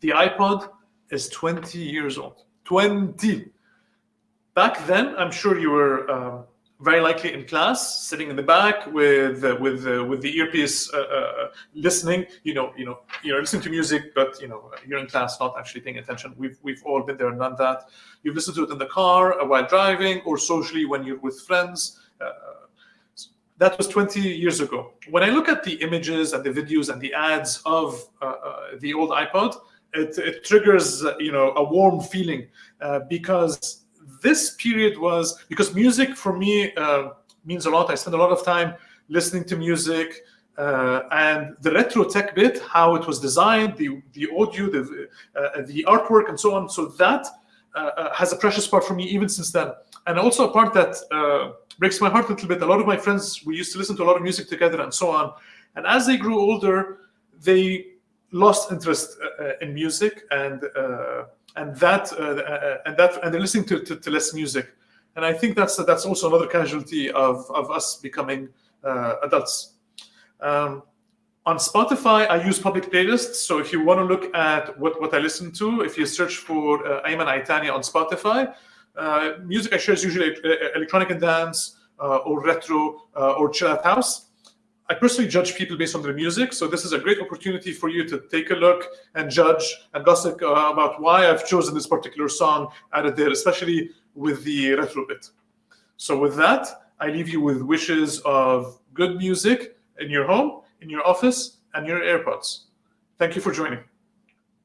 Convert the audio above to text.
The iPod is 20 years old. 20. Back then, I'm sure you were um, very likely in class, sitting in the back with uh, with uh, with the earpiece, uh, uh, listening. You know, you know, you're listening to music, but you know, you're in class, not actually paying attention. We've we've all been there and done that. You've listened to it in the car uh, while driving, or socially when you're with friends. Uh, that was 20 years ago. When I look at the images and the videos and the ads of the old iPod, it, it, triggers you know a warm feeling because this period was because music for me uh, means a lot. I spend a lot of time listening to music. Uh, and the retro tech bit, how it was designed, the the audio, the uh, the artwork, and so on. So that uh, uh, has a precious part for me even since then. And also a part that uh, breaks my heart a little bit. A lot of my friends, we used to listen to a lot of music together and so on. And as they grew older, they lost interest in music and and that uh, uh, and that and they're listening to, to, to, less music. And i think that's that's also another casualty of of us becoming uh, adults. Um, on spotify i use public playlists. So if you want to look at what what i listen to if you search for uh, ayman aitania on spotify uh, music i share is usually uh, electronic and dance uh, or retro or chill out house I personally judge people based on their music, so this is a great opportunity for you to take a look and judge and gossip uh, about why I've chosen this particular song added there, especially with the retro bit. So with that, I leave you with wishes of good music in your home, in your office, and your AirPods. Thank you for joining.